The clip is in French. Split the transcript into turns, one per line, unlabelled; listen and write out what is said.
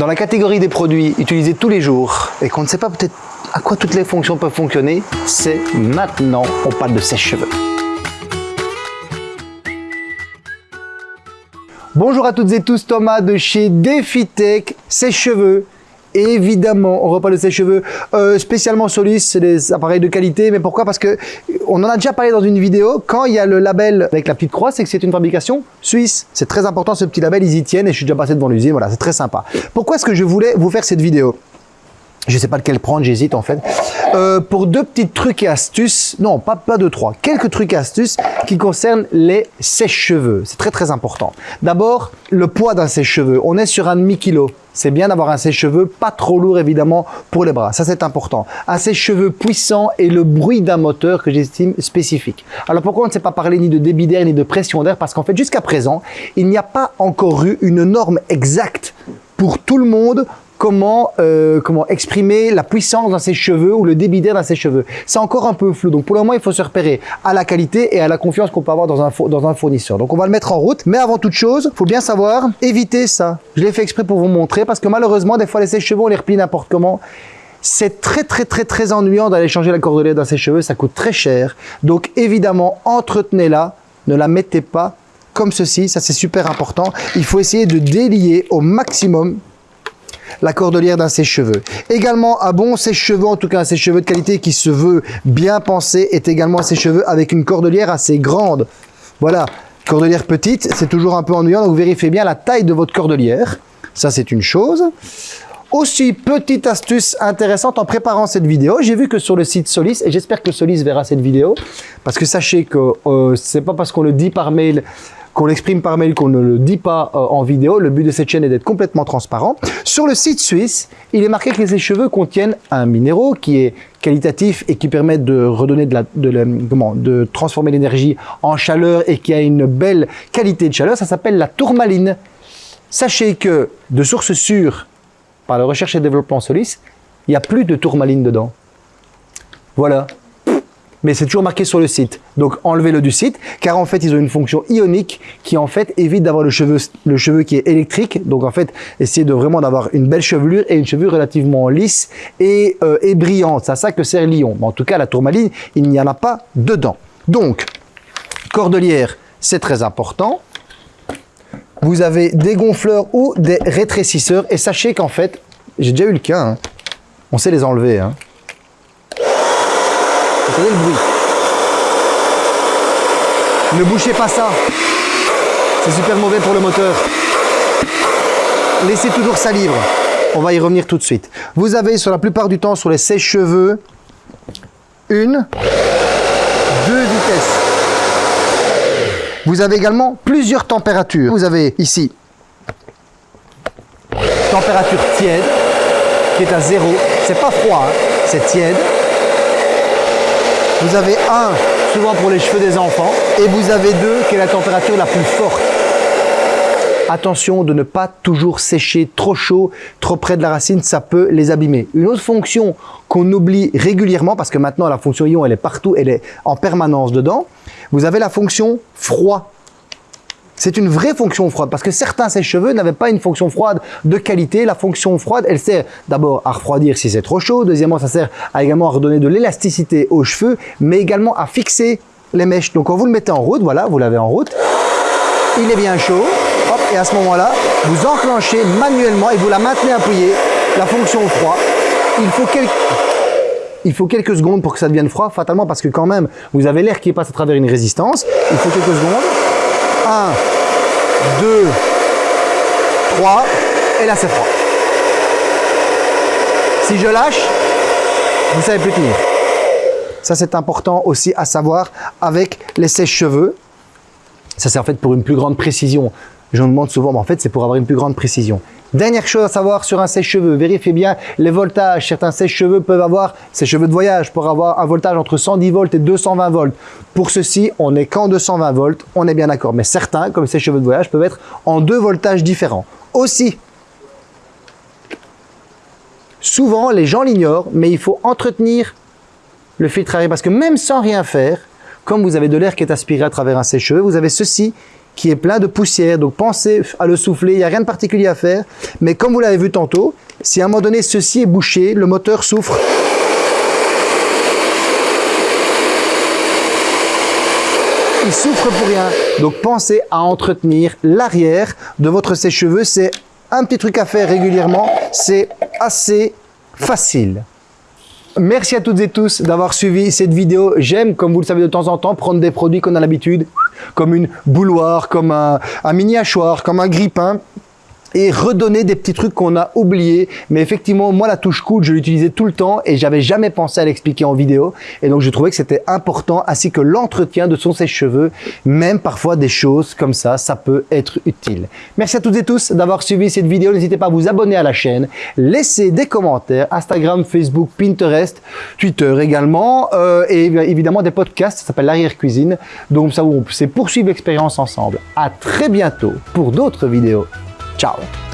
Dans la catégorie des produits utilisés tous les jours et qu'on ne sait pas peut-être à quoi toutes les fonctions peuvent fonctionner, c'est maintenant, on parle de sèche-cheveux. Bonjour à toutes et tous, Thomas de chez DefiTech Sèche-cheveux Évidemment, on reparle de sèche-cheveux euh, spécialement Solis, c'est des appareils de qualité. Mais pourquoi? Parce que on en a déjà parlé dans une vidéo. Quand il y a le label avec la petite croix, c'est que c'est une fabrication suisse. C'est très important ce petit label, ils y tiennent et je suis déjà passé devant l'usine. Voilà, c'est très sympa. Pourquoi est-ce que je voulais vous faire cette vidéo? Je sais pas lequel prendre, j'hésite en fait. Euh, pour deux petits trucs et astuces, non, pas, pas deux, trois, quelques trucs et astuces qui concernent les sèche-cheveux. C'est très très important. D'abord, le poids d'un sèche-cheveux. On est sur un demi-kilo. C'est bien d'avoir un sèche-cheveux pas trop lourd évidemment pour les bras. Ça c'est important. Un sèche-cheveux puissant et le bruit d'un moteur que j'estime spécifique. Alors pourquoi on ne sait pas parler ni de débit d'air ni de pression d'air? Parce qu'en fait jusqu'à présent, il n'y a pas encore eu une norme exacte pour tout le monde comment, euh, comment exprimer la puissance dans ses cheveux ou le débit d'air dans ses cheveux. C'est encore un peu flou. Donc pour le moment, il faut se repérer à la qualité et à la confiance qu'on peut avoir dans un, dans un fournisseur. Donc on va le mettre en route. Mais avant toute chose, faut bien savoir éviter ça. Je l'ai fait exprès pour vous montrer parce que malheureusement, des fois, les sèche-cheveux, on les replie n'importe comment. C'est très très très très ennuyant d'aller changer la cordelière dans ses cheveux, ça coûte très cher. Donc évidemment, entretenez-la, ne la mettez pas comme ceci, ça c'est super important. Il faut essayer de délier au maximum la cordelière d'un sèche-cheveux. Également, un bon sèche-cheveux, en tout cas un sèche-cheveux de qualité qui se veut bien pensé, est également un sèche-cheveux avec une cordelière assez grande. Voilà, cordelière petite, c'est toujours un peu ennuyant, donc vérifiez bien la taille de votre cordelière. Ça, c'est une chose. Aussi, petite astuce intéressante en préparant cette vidéo, j'ai vu que sur le site Solis, et j'espère que Solis verra cette vidéo, parce que sachez que euh, c'est pas parce qu'on le dit par mail qu'on l'exprime par mail, qu'on ne le dit pas euh, en vidéo. Le but de cette chaîne est d'être complètement transparent. Sur le site suisse, il est marqué que les cheveux contiennent un minéraux qui est qualitatif et qui permet de redonner de la, de, comment, de transformer l'énergie en chaleur et qui a une belle qualité de chaleur. Ça s'appelle la tourmaline. Sachez que, de sources sûres, par la recherche et développement Solis, il n'y a plus de tourmaline dedans. Voilà, mais c'est toujours marqué sur le site. Donc enlevez-le du site, car en fait ils ont une fonction ionique qui en fait évite d'avoir le cheveu, le cheveu qui est électrique. Donc en fait, essayez de vraiment d'avoir une belle chevelure et une chevelure relativement lisse et, euh, brillante. C'est à ça que sert l'ion. En tout cas, la tourmaline, il n'y en a pas dedans. Donc, cordelière, c'est très important. Vous avez des gonfleurs ou des rétrécisseurs. Et sachez qu'en fait, j'ai déjà eu le cas, hein. on sait les enlever. Hein le bruit. Ne bouchez pas ça. C'est super mauvais pour le moteur. Laissez toujours ça libre. On va y revenir tout de suite. Vous avez sur la plupart du temps sur les sèche-cheveux une, deux vitesses. Vous avez également plusieurs températures. Vous avez ici température tiède qui est à zéro. C'est pas froid, hein. c'est tiède. Vous avez un, souvent pour les cheveux des enfants, et vous avez deux, qui est la température la plus forte. Attention de ne pas toujours sécher trop chaud, trop près de la racine, ça peut les abîmer. Une autre fonction qu'on oublie régulièrement, parce que maintenant la fonction ion elle est partout, elle est en permanence dedans, vous avez la fonction froid. C'est une vraie fonction froide parce que certains sèche-cheveux n'avaient pas une fonction froide de qualité. La fonction froide, elle sert d'abord à refroidir si c'est trop chaud. Deuxièmement, ça sert également à redonner de l'élasticité aux cheveux, mais également à fixer les mèches. Donc quand vous le mettez en route, voilà, vous l'avez en route, il est bien chaud. et à ce moment-là, vous enclenchez manuellement et vous la maintenez appuyée, la fonction froid. Il faut quelques il faut quelques secondes pour que ça devienne froid, fatalement, parce que quand même, vous avez l'air qui passe à travers une résistance. Il faut quelques secondes. 1, 2, 3, et là c'est froid. Si je lâche, vous savez plus tenir. Ça c'est important aussi à savoir avec les sèche-cheveux. Ça c'est en fait pour une plus grande précision. Je me demande souvent, mais en fait c'est pour avoir une plus grande précision. Dernière chose à savoir sur un sèche-cheveux, vérifiez bien les voltages. Certains sèche-cheveux peuvent avoir, ces cheveux de voyage, pour avoir un voltage entre 110 volts et 220 volts. Pour ceci, on n'est qu'en 220 volts, on est bien d'accord. Mais certains, comme ces cheveux de voyage, peuvent être en deux voltages différents. Aussi, souvent les gens l'ignorent, mais il faut entretenir le filtre à air parce que même sans rien faire, comme vous avez de l'air qui est aspiré à travers un sèche-cheveux, vous avez ceci qui est plein de poussière. Donc pensez à le souffler, il n'y a rien de particulier à faire. Mais comme vous l'avez vu tantôt, si à un moment donné ceci est bouché, le moteur souffre. Il souffre pour rien. Donc pensez à entretenir l'arrière de votre sèche-cheveux. C'est un petit truc à faire régulièrement. C'est assez facile. Merci à toutes et tous d'avoir suivi cette vidéo. J'aime, comme vous le savez de temps en temps, prendre des produits qu'on a l'habitude, comme une bouloire, comme un, un mini hachoir, comme un grippin, et redonner des petits trucs qu'on a oubliés. Mais effectivement, moi, la touche coude, je l'utilisais tout le temps et j'avais jamais pensé à l'expliquer en vidéo. Et donc, je trouvais que c'était important, ainsi que l'entretien de son sèche-cheveux. Même parfois, des choses comme ça, ça peut être utile. Merci à toutes et tous d'avoir suivi cette vidéo. N'hésitez pas à vous abonner à la chaîne, laisser des commentaires, Instagram, Facebook, Pinterest, Twitter également, euh, et évidemment des podcasts, ça s'appelle l'arrière-cuisine. Donc, ça, c'est poursuivre l'expérience ensemble. À très bientôt pour d'autres vidéos. 找了。